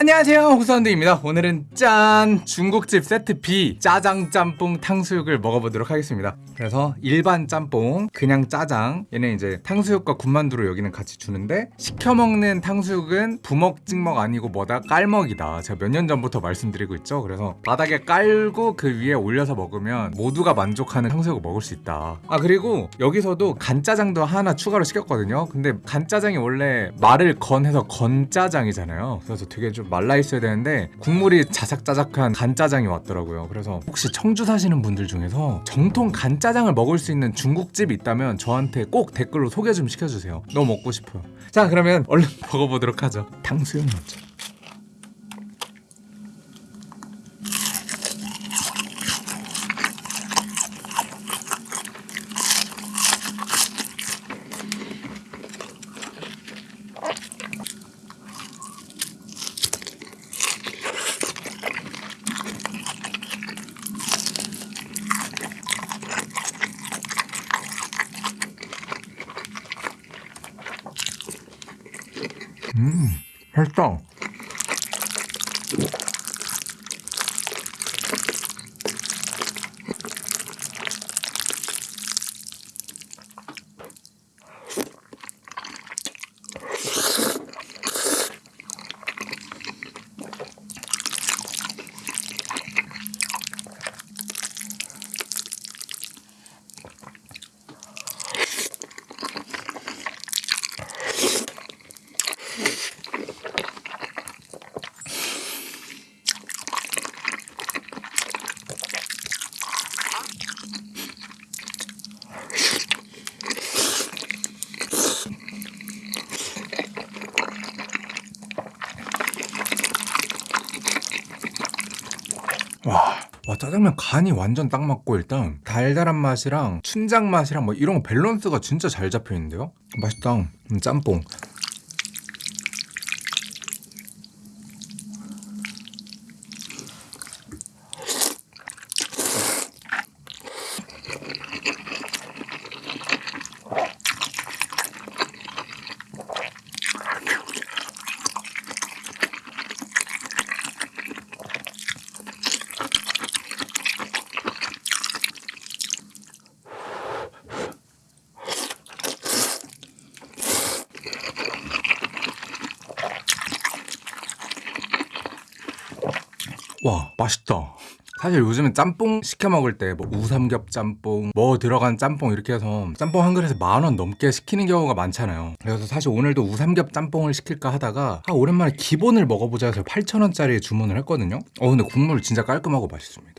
안녕하세요 호사운드입니다. 오늘은 짠 중국집 세트 B 짜장 짬뽕 탕수육을 먹어보도록 하겠습니다. 그래서 일반 짬뽕 그냥 짜장 얘는 이제 탕수육과 군만두로 여기는 같이 주는데 시켜먹는 탕수육은 부먹 찍먹 아니고 뭐다? 깔먹이다. 제가 몇 년 전부터 말씀드리고 있죠. 그래서 바닥에 깔고 그 위에 올려서 먹으면 모두가 만족하는 탕수육을 먹을 수 있다. 아 그리고 여기서도 간짜장도 하나 추가로 시켰거든요. 근데 간짜장이 원래 말을 건해서 건짜장이잖아요. 그래서 되게 좀 말라 있어야 되는데 국물이 자작자작한 간짜장이 왔더라고요. 그래서 혹시 청주 사시는 분들 중에서 정통 간짜장을 먹을 수 있는 중국집이 있다면 저한테 꼭 댓글로 소개 좀 시켜주세요. 너무 먹고 싶어요. 자 그러면 얼른 먹어보도록 하죠. 탕수육 먼저. 음, 맛있다. 와, 와 짜장면 간이 완전 딱 맞고 일단 달달한 맛이랑 춘장 맛이랑 뭐 이런 거 밸런스가 진짜 잘 잡혀 있는데요. 맛있다. 음, 짬뽕. 와 맛있다. 사실 요즘은 짬뽕 시켜 먹을 때 뭐 우삼겹 짬뽕 뭐 들어간 짬뽕 이렇게 해서 짬뽕 한 그릇에 만 원 넘게 시키는 경우가 많잖아요. 그래서 사실 오늘도 우삼겹 짬뽕을 시킬까 하다가 아 오랜만에 기본을 먹어보자 해서 8,000원짜리 주문을 했거든요. 어 근데 국물 진짜 깔끔하고 맛있습니다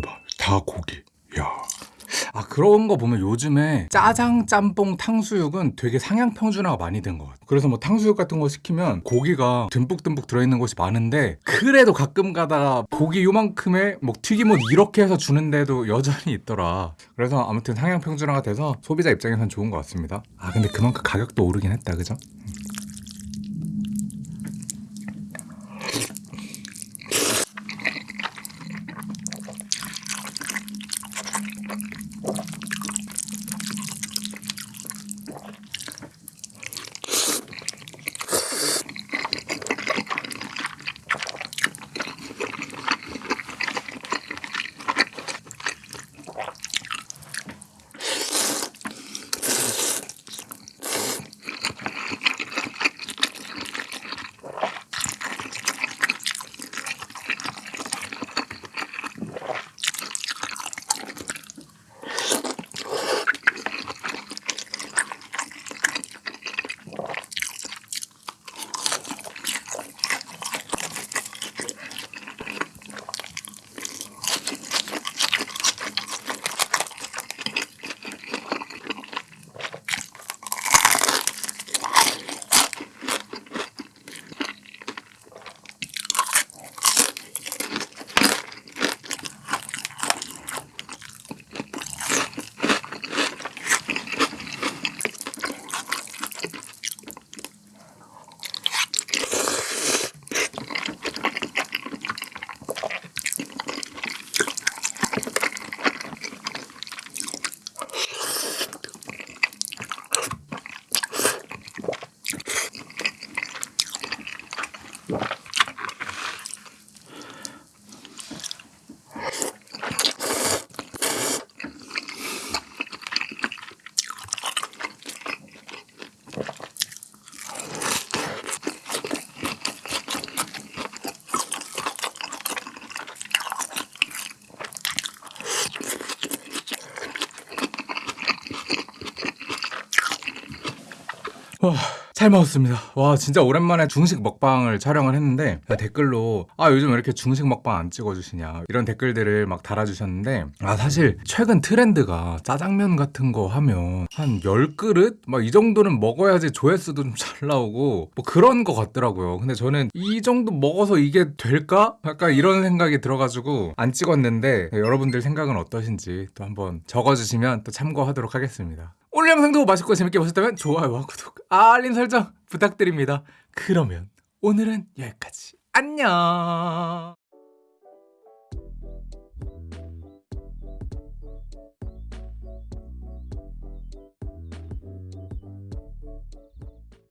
봐. 다 고기. 야. 아 그런 거 보면 요즘에 짜장, 짬뽕, 탕수육은 되게 상향 평준화가 많이 된 것 같아요. 그래서 뭐 탕수육 같은 거 시키면 고기가 듬뿍듬뿍 들어있는 곳이 많은데 그래도 가끔 가다가 고기 요만큼의 뭐 튀김옷 이렇게 해서 주는데도 여전히 있더라. 그래서 아무튼 상향 평준화가 돼서 소비자 입장에선 좋은 것 같습니다. 아 근데 그만큼 가격도 오르긴 했다, 그죠? 잘 먹었습니다. 와 진짜 오랜만에 중식 먹방을 촬영을 했는데 댓글로 아 요즘 왜 이렇게 중식 먹방 안 찍어주시냐 이런 댓글들을 막 달아주셨는데 아 사실 최근 트렌드가 짜장면 같은 거 하면 한 10그릇 막 이 정도는 먹어야지 조회수도 좀 잘 나오고 뭐 그런 거 같더라고요. 근데 저는 이 정도 먹어서 이게 될까? 약간 이런 생각이 들어가지고 안 찍었는데 여러분들 생각은 어떠신지 또 한번 적어주시면 또 참고하도록 하겠습니다. 오늘 영상도 맛있고 재밌게 보셨다면 좋아요와 구독, 알림 설정 부탁드립니다. 그러면 오늘은 여기까지. 안녕.